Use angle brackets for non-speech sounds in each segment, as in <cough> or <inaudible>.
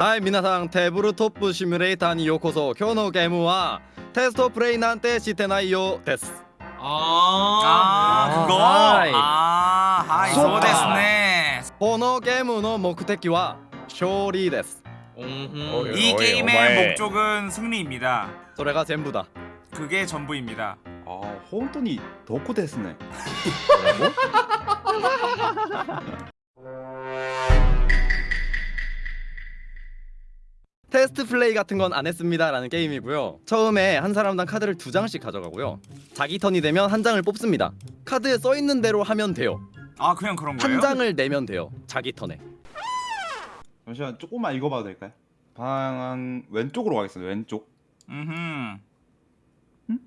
はい皆さんテーブルトップシミュレーターにようこそ今日のゲームはテストプレイなんてしてないよです 아, 아, 그거? はい。 아, 하이, 소 소ですね.このゲームの目的は勝利です 음흠. 이 어이, 게임의 오마이. 목적은 승리입니다. それが全部だ 그게 전부입니다. あー本当にどこで 테스트 플레이 같은 건 안 했습니다 라는 게임이고요. 처음에 한 사람당 카드를 두 장씩 가져가고요. 자기 턴이 되면 한 장을 뽑습니다. 카드에 써 있는 대로 하면 돼요. 아, 그냥 그런 거예요? 한 장을 내면 돼요. 자기 턴에. 잠시만 조금만 읽어봐도 될까요? 방향 왼쪽으로 가겠습니다 왼쪽 음흠. 음,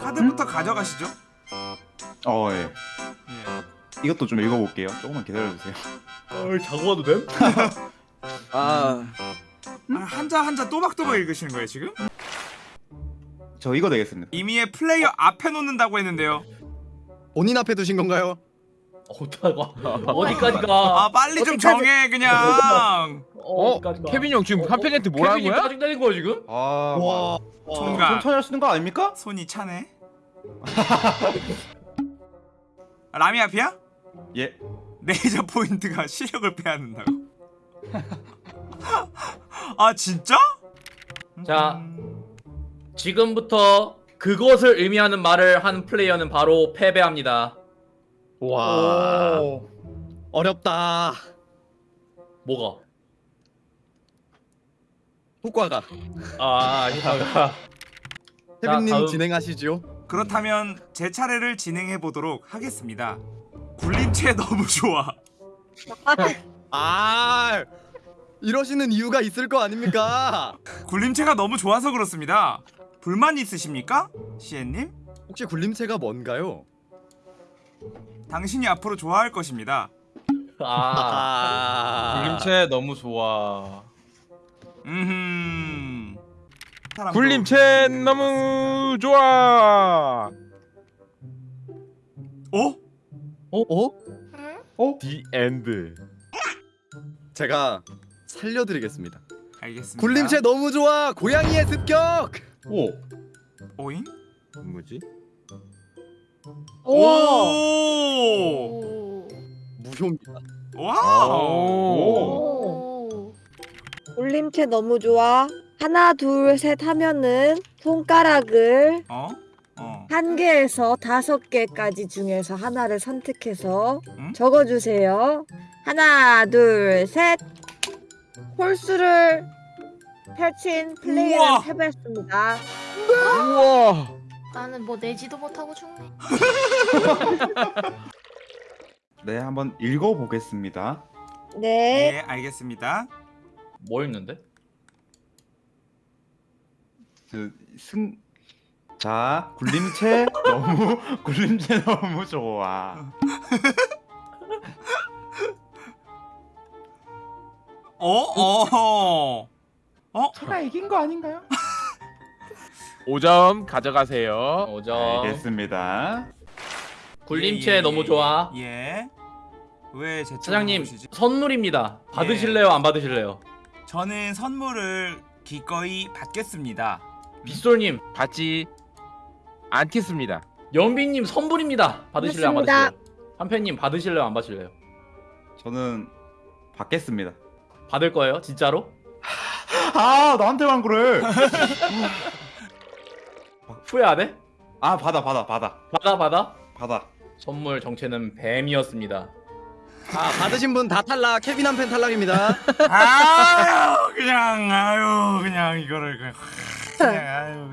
카드부터 가져가시죠. 어예 예. 이것도 좀 읽어볼게요 조금만 기다려주세요 어, 자고 가도 됨? <laughs> 아, 아, 한자 한자 또박또박 읽으시는 거예요 지금? 저 이거 되겠습니다 이미의 플레이어 앞에 놓는다고 했는데요. 본인 앞에 두신 건가요? 어디가? 어디까지 가? 아 빨리 좀 정해 그냥. 어? 케빈 형 지금 한팬한테 뭐라는 케빈이 거야? 짜증 내는 거야 지금? 아 와, 총각. 천천히 하시는 거 아닙니까? 손이 차네. 아, <laughs> 라미 앞이야? 예 <laughs> 레이저 포인트가 시력을 빼앗는다고. <laughs> 아 진짜? 자. 지금부터 그것을 의미하는 말을 한 플레이어는 바로 패배합니다. 와, 어렵다. 뭐가? 효과가. 아. 케빈님 <laughs> 다음. 진행하시죠. 그렇다면 제 차례를 진행해 보도록 하겠습니다. 굴림체 너무 좋아. 아, 이러시는 이유가 있을 거 아닙니까? <laughs> 굴림체가 너무 좋아서 그렇습니다. 불만 있으십니까? 시엔님? 혹시 굴림체가 뭔가요? 당신이 앞으로 좋아할 것입니다. 아. <laughs> 굴림체 너무 좋아. 음. 굴림체 너무 좋아. 어? 어? 어? The end. 제가 살려드리겠습니다. 알겠습니다. 굴림체 너무 좋아. 고양이의 습격. 오 오잉? 뭐지? 오! 오. 무효입니다. 와우! 오. 굴림체 너무 좋아. 하나, 둘, 셋 하면은 손가락을 어? 어. 한 개에서 다섯 개까지 중에서 하나를 선택해서 응? 적어주세요. 하나, 둘, 셋. 홀수를 펼친 플레이어는 우와. 패배했습니다. 우와. 나는 뭐 내지도 못하고 죽네. <laughs> 네 한번 읽어보겠습니다 네. 네, 알겠습니다. 뭐 있는데? 그 승... 자 굴림체 너무 <laughs> 굴림체 너무 좋아 <laughs> 어? 어? 제가 이긴 거 아닌가요? <laughs> 5점 가져가세요. 5점. 알겠습니다 굴림체 예, 예, 너무 좋아. 예. 왜 제 사장님 보시지? 선물입니다. 받으실래요? 안 받으실래요? 저는 선물을 기꺼이 받겠습니다. 빗솔님, 받지 않겠습니다. 연빈님 선물입니다. 받으실래요? 안. 받으실래요? 한팬님 받으실래요? 안 받으실래요? 저는 받겠습니다 받을 거예요? 진짜로? 아 나한테만 그래 <laughs> 후회 안 해? 아 받아 받아 받아 받아 받아. 받아 선물 정체는 뱀이었습니다. 아, 받으신 분 다 탈락. 케빈 한 팬 탈락입니다. <laughs> 아유, 그냥 아유, 그냥 이거를 그냥 그냥 아유.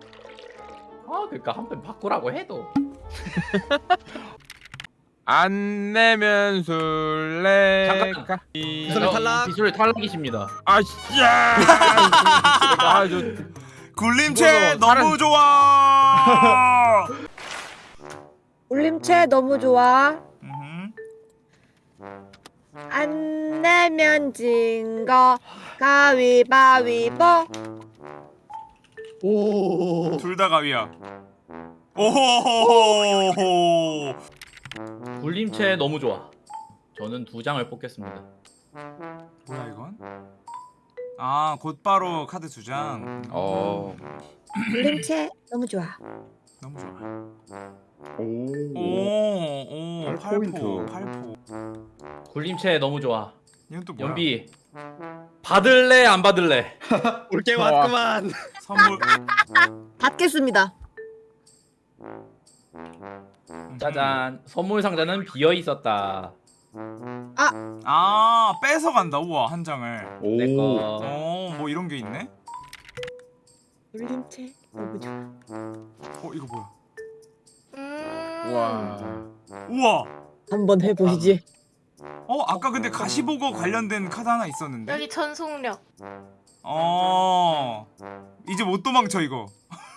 아 그러니까 한 편 바꾸라고 해도. <laughs> 안 내면 술래. 잠깐. 가- 빗솔 탈락. 빗솔 탈락이십니다. 아 씨야. 아, 저 굴림체 다른- <laughs> 너무 좋아. 올림체 너무 좋아. 안 내면 진거 가위바위보. 오. 둘 다 가위야. 오호호호호. 굴림체 너무 좋아. 저는 두 장을 뽑겠습니다. 뭐야 이건? 아 곧바로 카드 두 장. 어. 굴림체 너무 좋아. 너무 좋아. 오. 오오 팔 팔포. 팔포. 굴림체 너무 좋아. 이건 또 뭐야? 연비 받을래 안 받을래? <laughs> 올게. 왔구만. 선물. 받겠습니다. 짜잔 선물 상자는 비어 있었다. 아 뺏어 간다. 우와 한 장을. 오. 내거 어뭐 이런 게 있네. 굴림체 너무 좋아. 어 이거 뭐야? 음. 와. 우와. 한번 해보시지. 어 아까 근데 가시보거 관련된 카드 하나 있었는데. 여기 전속력. 어 이제 못 도망쳐 이거.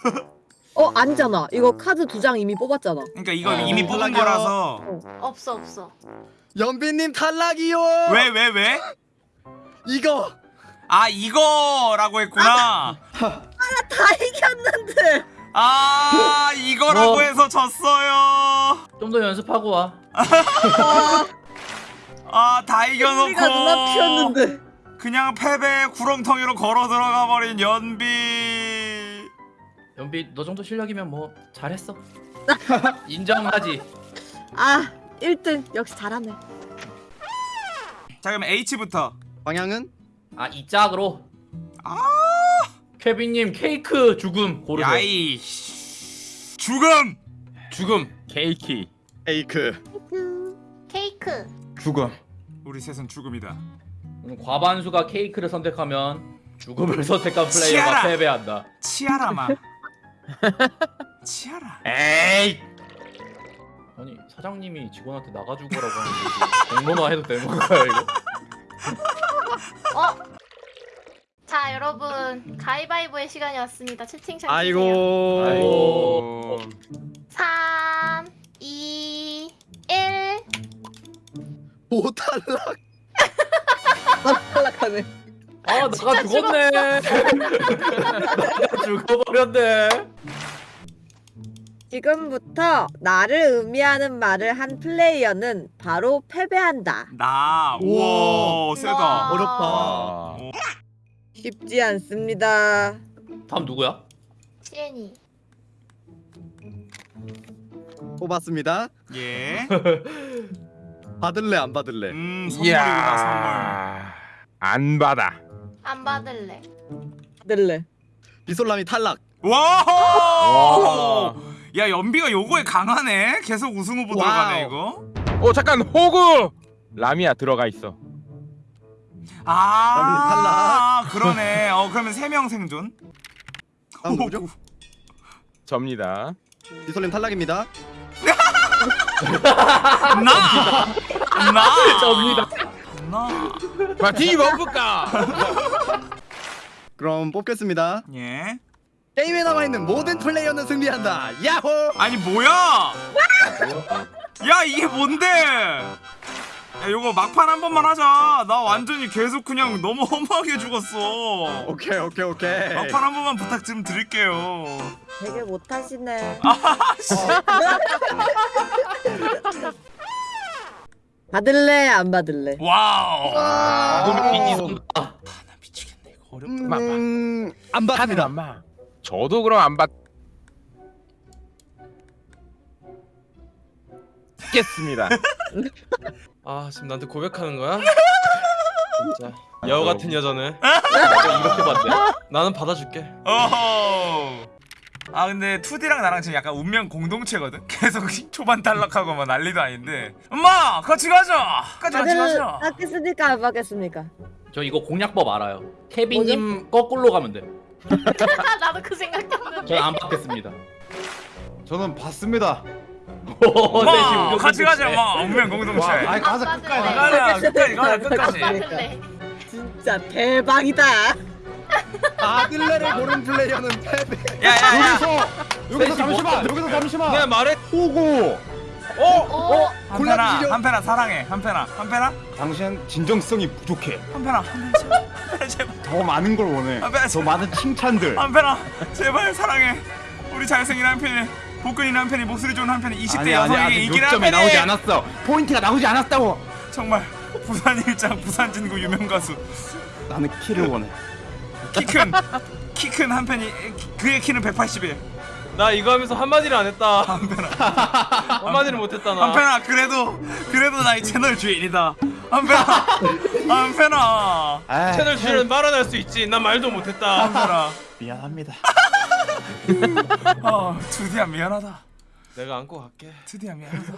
<laughs> 어 아니잖아. 이거 카드 두 장 이미 뽑았잖아. 그러니까 이거 어. 이미 뽑은 탈락이요. 거라서. 없어 없어. 연비님 탈락이요. 왜 왜 왜? 이거 아 이거라고 했구나. 다 이겼는데. 아 이거라고 뭐. 해서 졌어요. 좀 더 연습하고 와. <laughs> 아 다 우리가 누나 이겨놓고 피었는데. 그냥 패배 구렁텅이로 걸어 들어가 버린 연비. 연비 너 정도 실력이면 뭐 잘했어. <laughs> 인정하지. 아 1등 역시 잘하네. 자 그럼 H부터. 방향은 아 이 짝으로. 아. 케빈님 케이크 죽음 고르세요. 야이 씨. 죽음. 죽음. 케이키. 에이크. 케이크. 죽음. 우리 셋은 죽음이다. 음, 과반수가 케이크를 선택하면 죽음을 <laughs> 선택한 플레이어가 치아라. 패배한다. 치아라마. 치아라. 에이. 아니 사장님이 직원한테 나가주고 라고 하는데 공론화 해도 되는 건가요 이거? 어. 자 여러분 가위바위보의 시간이 왔습니다. 채팅창 주세요. 아이고. 아이고. 3, 2, 1. 오 탈락. <laughs> 탈락하네. 아 나가 죽었네. 나가 <laughs> 죽어버렸네. 지금부터 나를 의미하는 말을 한 플레이어는 바로 패배한다. 나. 우와 세다. 와. 어렵다. 아. 쉽지 않습니다. 다음 누구야? 시엔이. 뽑았습니다. 예. <laughs> 받을래 안 받을래? 음 선물이구나 선물. 안 받아. 안 받을래. 들래. 비솔람이 탈락. 와. 와. 야 연비가 요거에 강하네. 계속 우승 후보. 들어가네 이거. 어 잠깐 호구. 라미야 들어가 있어. 아 그러네. 어 그러면 세 명 생존. 다음 누구죠? 접니다. 비솔님 탈락입니다. <laughs> 나. 나. <laughs> 접니다. 나. 파티 먹을까? <laughs> 그럼 뽑겠습니다. 예. 게임에 남아 있는 모든 플레이어는 승리한다. 야호! 아니 뭐야? 야 이게 뭔데? 야 요거 막판 한 번만 하자. 나 완전히 계속 그냥 너무 허무하게 죽었어. 오케이 오케이 오케이. 막판 한 번만 부탁 좀 드릴게요. 되게 못하시네. <laughs> 받을래 안 받을래? 와우. 눈빛이 선다. 나 미치겠네 이거 어렵다. 음, 안 카드 받습니다. 안 봐. 저도 그럼 안 받 겠습니다. <laughs> 아 지금 나한테 고백하는 거야? 진짜 여우 같은 여자네 이렇게 봤대. 나는 받아줄게 어허. 아 근데 2D랑 나랑 지금 약간 운명 공동체거든. <laughs> 계속 초반 탈락하고 막 난리도 아닌데. 엄마 같이 가자. 같이 같이 가자. 받겠습니까 안 받겠습니까? 저 이거 공략법 알아요. 케빈님 거꾸로 가면 돼. <laughs> 나도 그 생각했는데. 저는 안 받겠습니다. 저는 봤습니다. 오, 셋이 엄마 운명 같이 가자. 공동체. 엄마 운명 공동체. 와, 아이 가자 안 끝까지. 가자 끝까지 가자 안 끝까지. 진짜 대박이다. 받을래를 고른 플레이어는 패배. 야야야. 여기서 잠시만. 여기서 잠시만. 내가 말해 호구. 오. 한편아 골라주시죠. 한편아 사랑해. 한편아 한편아 당신 진정성이 부족해. 한편아 한편아 제발. 한편아. 더 많은 걸 원해. 아, 왜- 더 많은 칭찬들. 한편아 제발 사랑해. 우리 잘생긴 한편이 복근이 한편이 목소리 좋은 한편이 20대 아니 아니 여성에게 요점이 한편이 나오지 않았어. 포인트가 나오지 않았다고. 정말 부산 일장 부산 진구 유명 가수 나는 키를 원해. 키큰 키 큰한 팬이 그의 키는 181나 이거 하면서 한마디를 안 했다. <laughs> 한마디를 못 했다 나. 한편아 그래도 그래도 나이 채널 주인이다 한편아 <laughs> 한편아 채널 주인은 말은 수 있지. 난 말도 못 했다. 한편아 <laughs> 미안합니다. 어 투디야 미안하다 내가 안고 갈게. 투디야 미안하다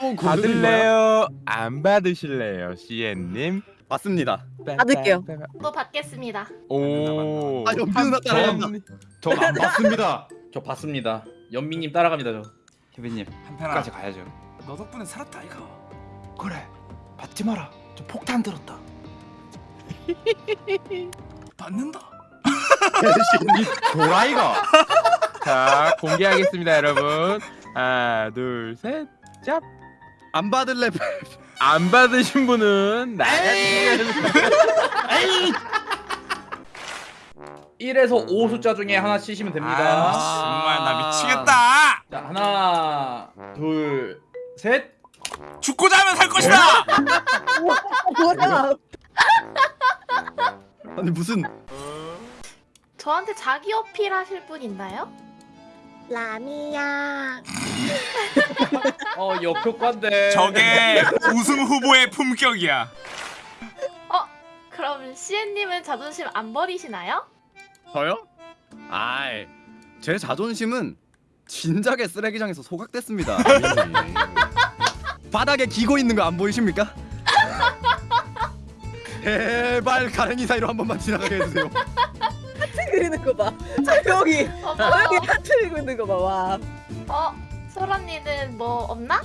또 받을래요? 안 받으실래요, CN님? 맞습니다. 받을게요. 또 받겠습니다. 오. 아 연비 누나 따라간다. 전안 받습니다. 저 봤습니다. 연민님 따라갑니다 저. 케빈님 한편아 끝까지 가야죠. 너 덕분에 살았다 이거 그래 받지 마라. 저 폭탄 들었다. <laughs> 받는다 이 <laughs> 도라이가. 자, 공개하겠습니다, 여러분. 하나, 둘, 셋, 짭. 안 받을래. 안 받으신 분은 나가주시면 1에서 5 숫자 중에 하나 치시면 됩니다. 아, 정말 나 미치겠다 자 하나 둘 셋. 죽고자 하면 살 것이다 뭐야? <laughs> 아니 무슨 저한테 자기 어필 하실 분 있나요? 라미야. <laughs> 어 역효과인데. 저게 우승 후보의 품격이야 그럼 CN님은 자존심 안 버리시나요? 저요? 아이 제 자존심은 진작에 쓰레기장에서 소각됐습니다. <laughs> 바닥에 기고 있는 거 안 보이십니까? <laughs> 제발 가랭이 사이로 한 번만 지나가게 해주세요. 그리는 거 봐. 조용히 어, 조용히 하트 그리는 거 봐. 와. 어 소라님은 뭐 없나?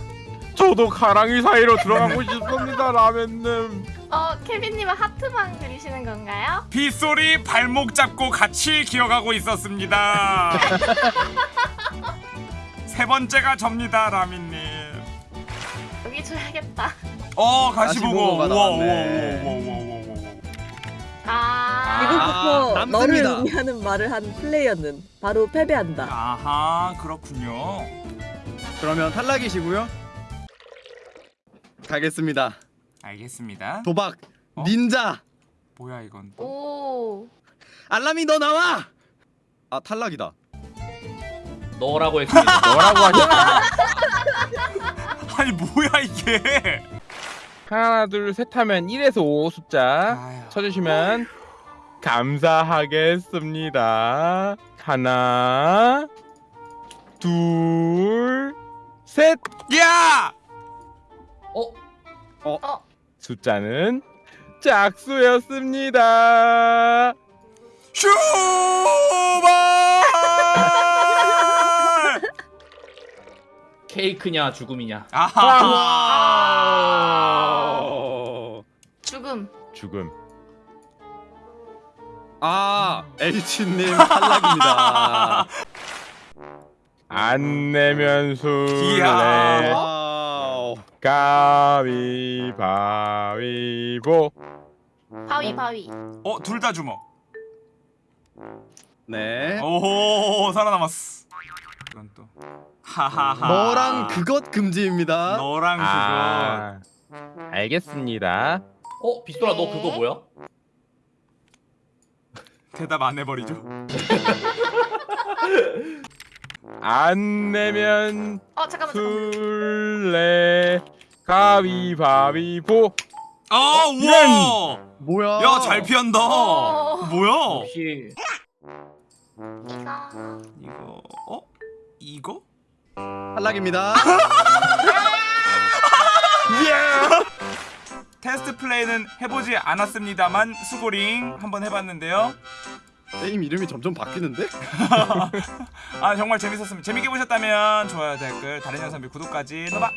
저도 가랑이 사이로 들어가고 싶습니다, 라면님. 어 케빈님은 하트만 그리시는 건가요? 빗소리 발목 잡고 같이 기어가고 있었습니다 <laughs> 세 번째가 접니다 라미님 여기 줘야겠다. 어 가시보고 우와. 우와 우와 우와 우와 우와 아, 지금부터 아, 너를 남습니다. 의미하는 말을 한 플레이어는 바로 패배한다. 아하 그렇군요 그러면 탈락이시고요. 가겠습니다. 알겠습니다 도박 어? 닌자 뭐야 이건 오. 알람이 너 나와. 아 탈락이다. 너라고 했습니다. 뭐라고 하셨어요? <laughs> 아니 뭐야 이게 하나, 둘, 셋 하면 1에서 5 숫자 아유. 쳐주시면 감사하겠습니다. 하나, 둘, 셋. 야 어? 숫자는 짝수였습니다. 슈발 케이크냐 죽음이냐. 아하 어... 죽음. 죽음. 아 H님 탈락입니다. 안 내면 술래. 가위바위보 바위 바위. 어 둘 다 주먹 네. 오호 살아남았어 이건 또 하하하 너랑 그것 금지입니다. 너랑 그거 아, 알겠습니다. 어 빗소라 너 그거 뭐야? 대답 안 해버리죠 안 내면 어 잠깐만. 술래 가위바위보 어 우와 뭐야? 야잘 피한다 어. 뭐야 역시 이가. 이거 어 이거 탈락입니다. <laughs> 테스트 플레이는 해보지 않았습니다만 수고링 한번 해봤는데요. 게임 이름이 점점 바뀌는데? <laughs> 아 정말 재밌었습니다. 재밌게 보셨다면 좋아요 댓글 다른 영상 및 구독까지. 노바!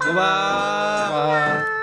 고마.